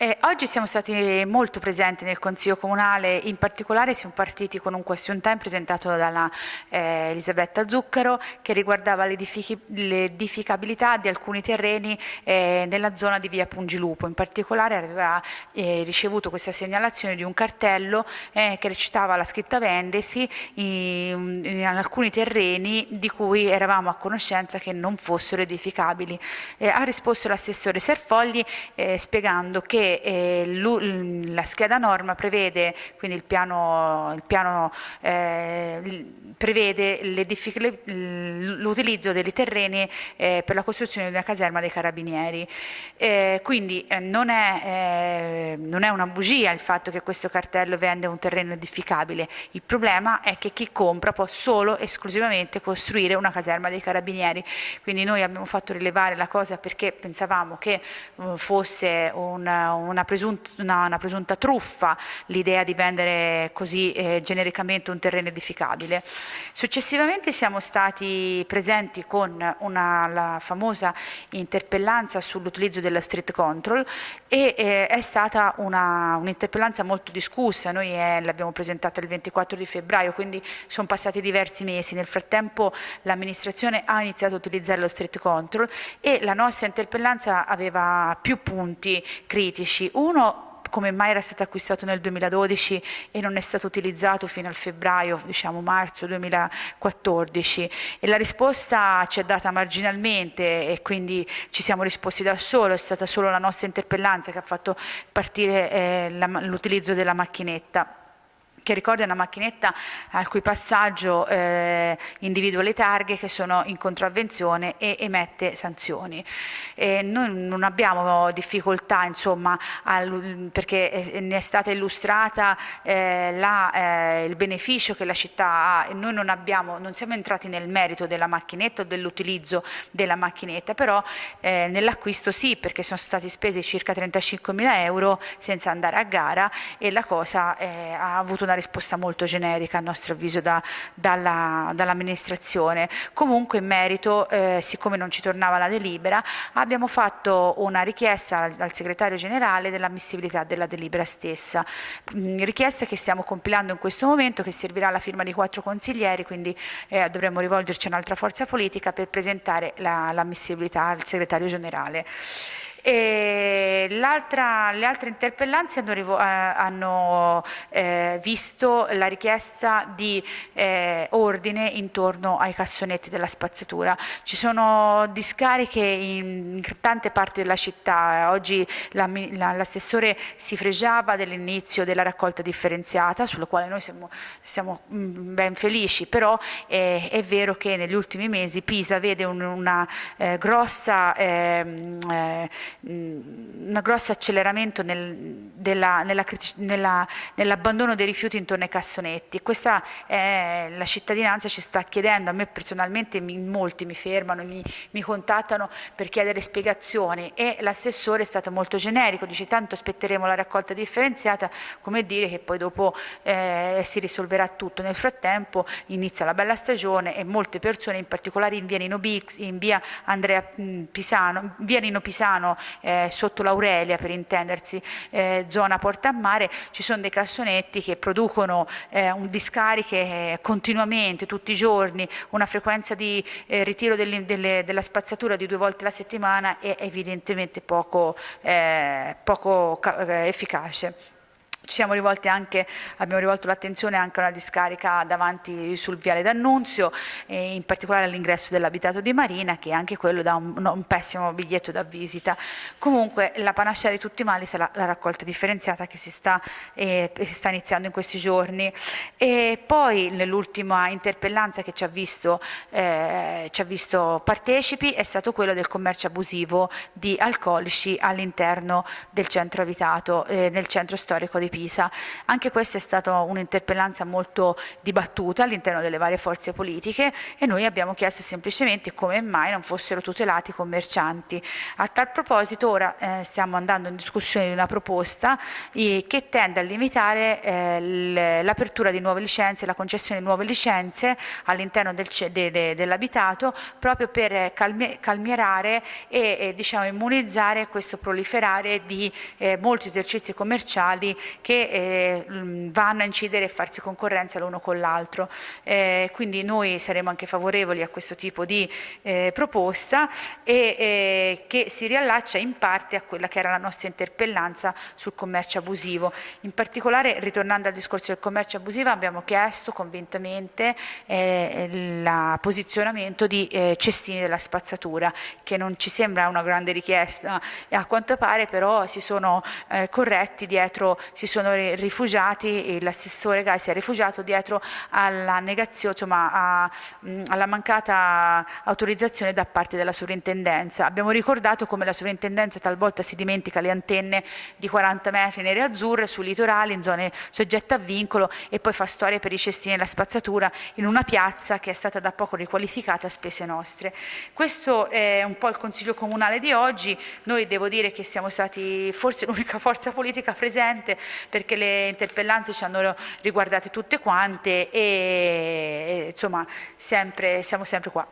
Eh, oggi siamo stati molto presenti nel Consiglio Comunale, in particolare siamo partiti con un question time presentato dalla eh, Elisabetta Zuccaro che riguardava l'edificabilità di alcuni terreni eh, nella zona di via Pungilupo, in particolare aveva eh, ricevuto questa segnalazione di un cartello eh, che recitava la scritta vendesi in, in, alcuni terreni di cui eravamo a conoscenza che non fossero edificabili. Eh, ha risposto l'assessore Serfogli spiegando che eh, la scheda norma prevede, quindi il piano, il piano eh, prevede l'utilizzo dei terreni eh, per la costruzione di una caserma dei carabinieri. Eh, quindi eh, non è, eh, non, è, una bugia il fatto che questo cartello vende un terreno edificabile, il problema è che chi compra può solo esclusivamente costruire una caserma dei carabinieri, quindi noi abbiamo fatto rilevare la cosa perché pensavamo che fosse un, una, presunta, una, una presunta truffa l'idea di vendere così eh, genericamente un terreno edificabile. Successivamente siamo stati presenti con una, la famosa interpellanza sull'utilizzo della street control e eh, è stata un'interpellanza un molto discussa, noi eh, l'abbiamo presentata il 24 di febbraio, quindi sono passati diversi mesi, nel frattempo l'amministrazione ha iniziato a utilizzare lo street control e la nostra interpellanza aveva più punti critici, uno come mai era stato acquistato nel 2012 e non è stato utilizzato fino al febbraio, diciamo marzo 2014 e la risposta ci è data marginalmente e quindi ci siamo risposti da solo, è stata solo la nostra interpellanza che ha fatto partire eh, l'utilizzo della macchinetta che ricorda una macchinetta al cui passaggio eh, individua le targhe che sono in contravvenzione e emette sanzioni. E noi non abbiamo difficoltà insomma al, perché ne è stata illustrata eh, la, eh, il beneficio che la città ha e noi non, abbiamo, non siamo entrati nel merito della macchinetta o dell'utilizzo della macchinetta, però eh, nell'acquisto sì perché sono stati spesi circa 35 mila euro senza andare a gara e la cosa eh, ha avuto una risposta molto generica a nostro avviso da, dall'amministrazione. Dall Comunque in merito, eh, siccome non ci tornava la delibera, abbiamo fatto una richiesta al, al segretario generale dell'ammissibilità della delibera stessa, mh, richiesta che stiamo compilando in questo momento, che servirà alla firma di quattro consiglieri, quindi eh, dovremmo rivolgerci a un'altra forza politica per presentare l'ammissibilità la, al segretario generale le altre interpellanze hanno, eh, hanno eh, visto la richiesta di eh, ordine intorno ai cassonetti della spazzatura. Ci sono discariche in, tante parti della città, oggi l'assessore si fregiava dell'inizio della raccolta differenziata, sulla quale noi siamo, siamo mm, ben felici, però è, è, vero che negli ultimi mesi Pisa vede un una, eh, grossa ehm, eh, un grosso acceleramento nel, nell'abbandono nell dei rifiuti intorno ai cassonetti. Questa è, la cittadinanza ci sta chiedendo, a me personalmente mi, molti mi fermano, mi, mi contattano per chiedere spiegazioni e l'assessore è stato molto generico, dice tanto aspetteremo la raccolta differenziata, come dire che poi dopo eh, si risolverà tutto. Nel frattempo inizia la bella stagione e molte persone, in particolare in via Nino Bix, in via Andrea Pisano, via Nino Pisano eh, sotto l'Aurelia per intendersi, eh, zona Porta a Mare, ci sono dei cassonetti che producono eh, discariche eh, continuamente, tutti i giorni, una frequenza di eh, ritiro delle, delle, della spazzatura di due volte alla settimana è evidentemente poco, eh, poco efficace. Ci siamo rivolti anche, abbiamo rivolto l'attenzione anche a una discarica davanti sul viale d'Annunzio, in particolare all'ingresso dell'abitato di Marina, che anche quello dà un, un, pessimo biglietto da visita. Comunque la panacea di tutti i mali sarà la raccolta differenziata che si sta, eh, sta iniziando in questi giorni. E poi nell'ultima interpellanza che ci ha, visto, eh, ci ha visto partecipi è stato quello del commercio abusivo di alcolici all'interno del centro abitato, eh, nel centro storico di Pisa Pisa. Anche questa è stata un'interpellanza molto dibattuta all'interno delle varie forze politiche e noi abbiamo chiesto semplicemente come mai non fossero tutelati i commercianti. A tal proposito ora eh, stiamo andando in discussione di una proposta eh, che tende a limitare eh, l'apertura di nuove licenze, la concessione di nuove licenze all'interno del, de, de, dell'abitato proprio per calmi, calmierare e, e diciamo, immunizzare questo proliferare di eh, molti esercizi commerciali che eh, vanno a incidere e farsi concorrenza l'uno con l'altro. Eh, quindi noi saremo anche favorevoli a questo tipo di eh, proposta e eh, che si riallaccia in parte a quella che era la nostra interpellanza sul commercio abusivo. In particolare, ritornando al discorso del commercio abusivo, abbiamo chiesto convintamente eh, il posizionamento di eh, cestini della spazzatura, che non ci sembra una grande richiesta a quanto pare però si sono corretti dietro, si sono rifugiati, l'assessore Gai si è rifugiato dietro alla negazione, insomma a, mh, alla mancata autorizzazione da parte della sovrintendenza. Abbiamo ricordato come la sovrintendenza talvolta si dimentica le antenne di 40 metri nere e azzurre sui litorali, in zone soggette a vincolo e poi fa storie per i cestini e la spazzatura in una piazza che è stata da poco riqualificata a spese nostre. Questo è un po' il Consiglio Comunale di oggi, noi devo dire che siamo stati forse l'unica forza politica presente perché le interpellanze ci hanno riguardate tutte quante e, e insomma sempre, siamo sempre qua.